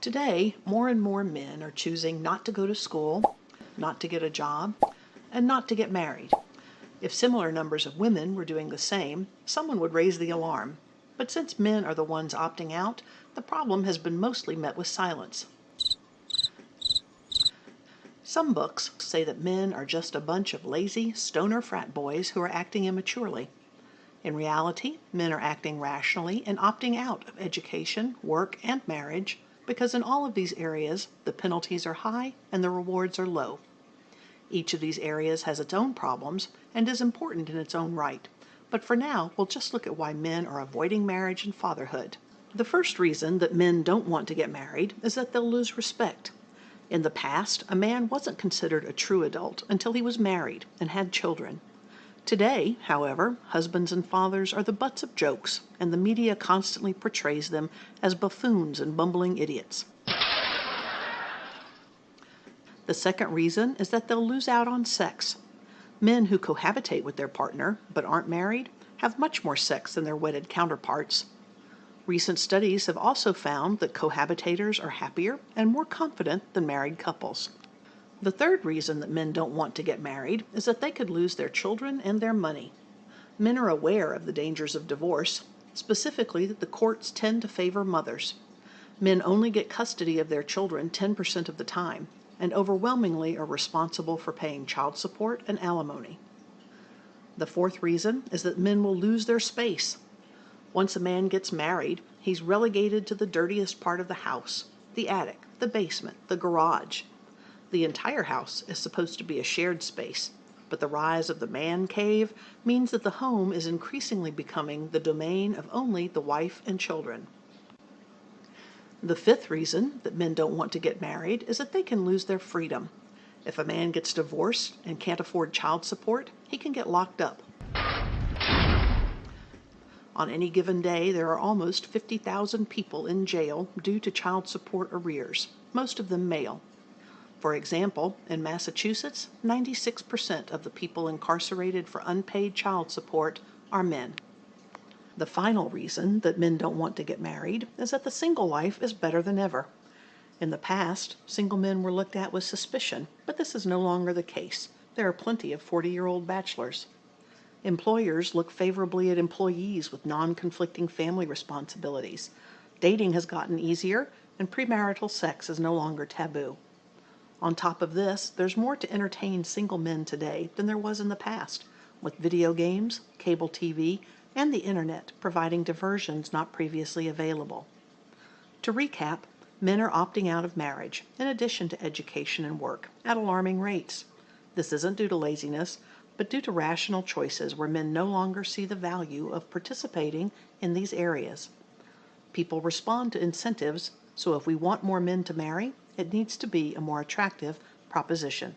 Today, more and more men are choosing not to go to school, not to get a job, and not to get married. If similar numbers of women were doing the same, someone would raise the alarm. But since men are the ones opting out, the problem has been mostly met with silence. Some books say that men are just a bunch of lazy, stoner frat boys who are acting immaturely. In reality, men are acting rationally and opting out of education, work, and marriage because in all of these areas the penalties are high and the rewards are low. Each of these areas has its own problems and is important in its own right, but for now we'll just look at why men are avoiding marriage and fatherhood. The first reason that men don't want to get married is that they'll lose respect. In the past, a man wasn't considered a true adult until he was married and had children. Today, however, husbands and fathers are the butts of jokes, and the media constantly portrays them as buffoons and bumbling idiots. The second reason is that they'll lose out on sex. Men who cohabitate with their partner but aren't married have much more sex than their wedded counterparts. Recent studies have also found that cohabitators are happier and more confident than married couples. The third reason that men don't want to get married is that they could lose their children and their money. Men are aware of the dangers of divorce, specifically that the courts tend to favor mothers. Men only get custody of their children 10% of the time, and overwhelmingly are responsible for paying child support and alimony. The fourth reason is that men will lose their space. Once a man gets married, he's relegated to the dirtiest part of the house the attic, the basement, the garage. The entire house is supposed to be a shared space, but the rise of the man cave means that the home is increasingly becoming the domain of only the wife and children. The fifth reason that men don't want to get married is that they can lose their freedom. If a man gets divorced and can't afford child support, he can get locked up. On any given day, there are almost 50,000 people in jail due to child support arrears, most of them male. For example, in Massachusetts, 96% of the people incarcerated for unpaid child support are men. The final reason that men don't want to get married is that the single life is better than ever. In the past, single men were looked at with suspicion, but this is no longer the case. There are plenty of 40 year old bachelors. Employers look favorably at employees with non conflicting family responsibilities. Dating has gotten easier, and premarital sex is no longer taboo. On top of this, there's more to entertain single men today than there was in the past, with video games, cable TV, and the internet providing diversions not previously available. To recap, men are opting out of marriage, in addition to education and work, at alarming rates. This isn't due to laziness, but due to rational choices where men no longer see the value of participating in these areas. People respond to incentives, so if we want more men to marry, it needs to be a more attractive proposition.